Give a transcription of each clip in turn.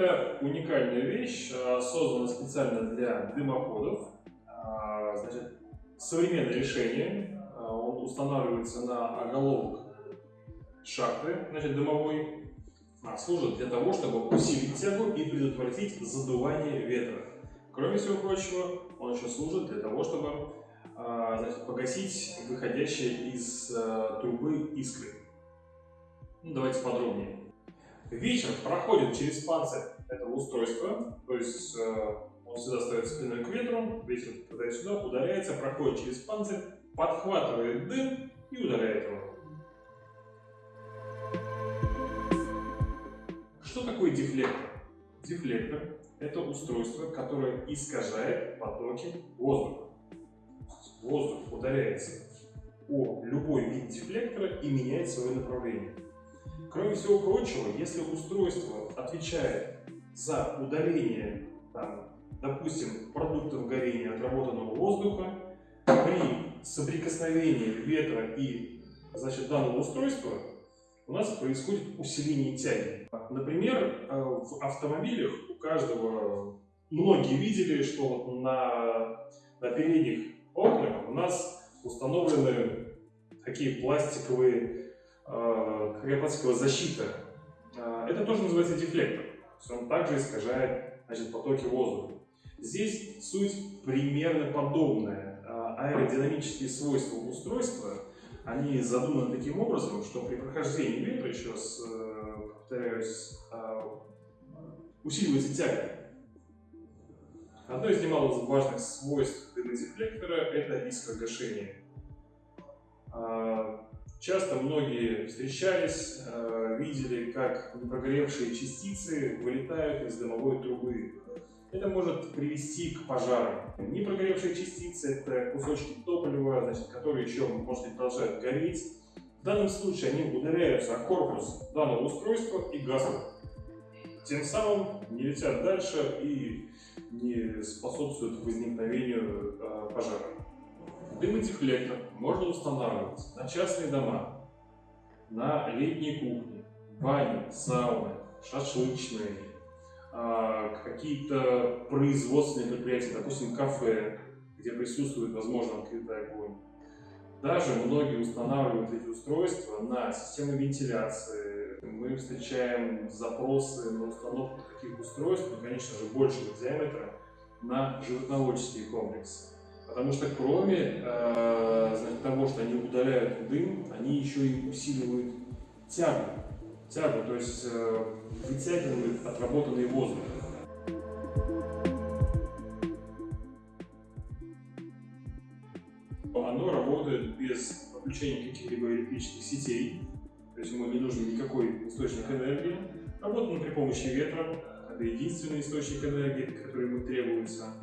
Это уникальная вещь, а, создана специально для дымоходов. А, значит, современное решение. А, он устанавливается на оголовок шахты, значит, дымовой. Служит для того, чтобы усилить тягу и предотвратить задувание ветра. Кроме всего прочего, он еще служит для того, чтобы значит, погасить выходящие из трубы искры. Ну, давайте подробнее. Ветер проходит через панцирь этого устройства, то есть э, он всегда стоит спиной к ветру, ветер туда-сюда, ударяется, проходит через панцирь, подхватывает дым и ударяет его. Что такое дефлектор? Дефлектор – это устройство, которое искажает потоки воздуха. Воздух ударяется о любой вид дефлектора и меняет свое направление. Кроме всего прочего, если устройство отвечает за удаление, там, допустим, продуктов горения отработанного воздуха, при соприкосновении ветра и значит, данного устройства у нас происходит усиление тяги. Например, э, в автомобилях у каждого, многие видели, что на, на передних окнах у нас установлены такие пластиковые Кариопатского защита, а, это тоже называется дефлектор. То есть он также искажает значит, потоки воздуха. Здесь суть примерно подобная. А, аэродинамические свойства устройства, они задуманы таким образом, что при прохождении ветра, еще раз э, повторяюсь, усиливается тяга. Одно из немалых важных свойств дымодефлектора – это искрогашение. Часто многие встречались, э, видели, как непрогоревшие частицы вылетают из дымовой трубы. Это может привести к пожарам. Непрогоревшие частицы – это кусочки топлива, значит, которые еще, может быть, продолжают гореть. В данном случае они ударяются о корпус данного устройства и гаснут. Тем самым не летят дальше и не способствуют возникновению э, пожара. Дымодефлектор можно устанавливать на частные дома, на летние кухни, бани, сауны, шашлычные, а, какие-то производственные предприятия, допустим, кафе, где присутствует, возможно, открытый огонь. Даже многие устанавливают эти устройства на системы вентиляции. Мы встречаем запросы на установку таких устройств, конечно же, большего диаметра, на животноводческие комплексы. Потому что кроме э, значит, того, что они удаляют дым, они еще и усиливают тягу. Тягу, то есть э, вытягивают отработанный воздух. Оно работает без подключения каких-либо электрических сетей, то есть ему не нужен никакой источник энергии. Работает при помощи ветра, это единственный источник энергии, который ему требуется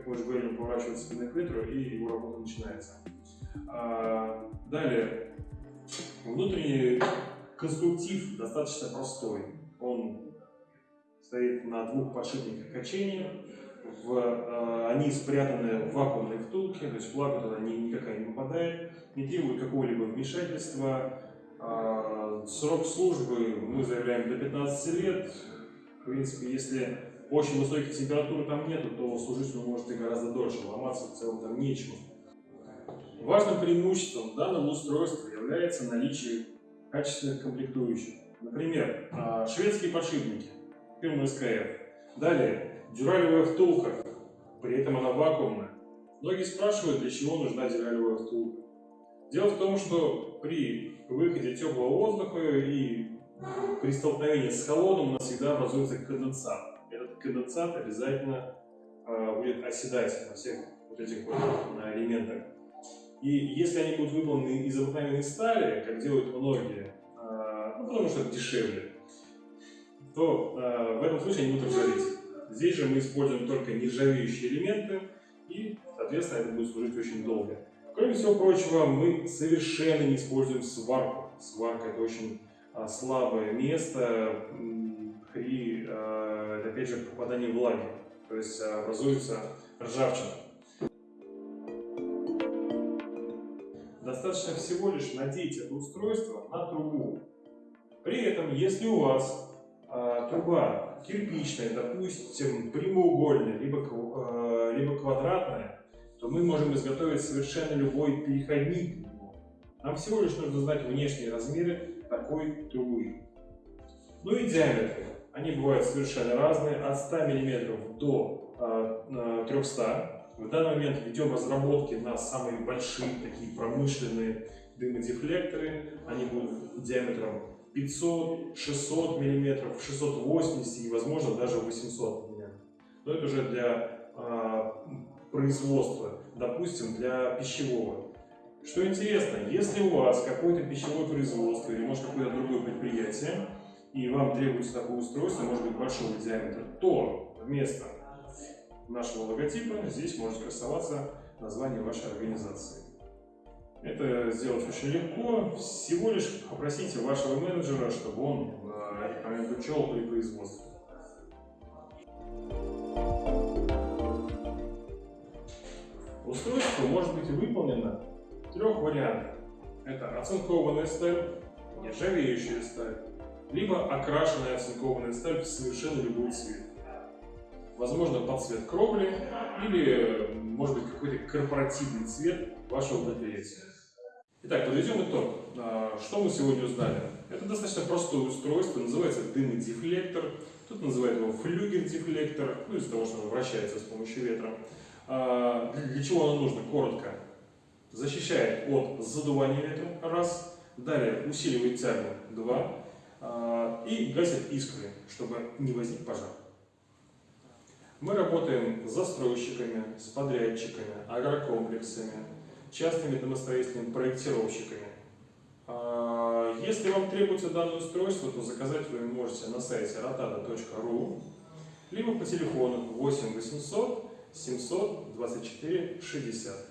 как мы уже говорили, поворачивается спиной к ветру, и его работа начинается. А, далее, внутренний конструктив достаточно простой. Он стоит на двух подшипниках качения, в, э, они спрятаны в вакуумной втулке, то есть влага туда ни, никакая не попадает, не требует какого-либо вмешательства. Э, срок службы мы заявляем до 15 лет. В принципе, если очень высоких температур там нету, то служить он может и гораздо дольше, ломаться в целом там нечего. Важным преимуществом данного устройства является наличие качественных комплектующих. Например, а, шведские подшипники, фирмы СКФ. Далее, дюралевая втулка, при этом она вакуумная. Многие спрашивают, для чего нужна дюралевая втулка. Дело в том, что при выходе теплого воздуха и при столкновении с холодом у нас всегда образуется конденсат конденсат обязательно э, будет оседать на всех вот этих вот на элементах. И если они будут выполнены из обыкновенной стали, как делают многие, э, ну, потому что это дешевле, то э, в этом случае они будут ржаветь. Здесь же мы используем только нержавеющие элементы, и, соответственно, это будет служить очень долго. Кроме всего прочего, мы совершенно не используем сварку. Сварка – это очень слабое место при опять же, попадание влаги, то есть образуется ржавчина. Достаточно всего лишь надеть это устройство на трубу. При этом, если у вас э, труба кирпичное, допустим, прямоугольное, либо, э, либо квадратное, то мы можем изготовить совершенно любой переходник. Нам всего лишь нужно знать внешние размеры такой трубы. Ну и диаметры. Они бывают совершенно разные, от 100 мм до 300 в данный момент ведем разработки на самые большие, такие промышленные дымодефлекторы. Они будут диаметром 500, 600 мм, 680 и, возможно, даже 800 мм. Но это уже для а, производства, допустим, для пищевого. Что интересно, если у вас какое-то пищевое производство или, может, какое-то другое предприятие, и вам требуется такое устройство, может быть, большого диаметра, то вместо нашего логотипа здесь может красоваться название вашей организации. Это сделать очень легко. Всего лишь попросите вашего менеджера, чтобы он э, учел при производстве. Устройство может быть выполнено трех вариантах. Это оцинкованная сталь, нержавеющая сталь, либо окрашенная оцинкованная сталь в совершенно любой цвет возможно, под цвет кровли или, может быть, какой-то корпоративный цвет вашего предприятия. Итак, подведем итог. А, что мы сегодня узнали? Это достаточно простое устройство, называется дымодефлектор. Тут называют его флюгер-дефлектор, ну, из-за того, что он вращается с помощью ветра. А, для чего оно нужно? Коротко. Защищает от задувания ветра, раз. Далее усиливает тягу, два. А, и гасит искры, чтобы не возник пожар. Мы работаем с застройщиками, с подрядчиками, агрокомплексами, частными домостроительными проектировщиками. А, если вам требуется данное устройство, то заказать вы можете на сайте rotada.ru либо по телефону 8 800 700 24 60.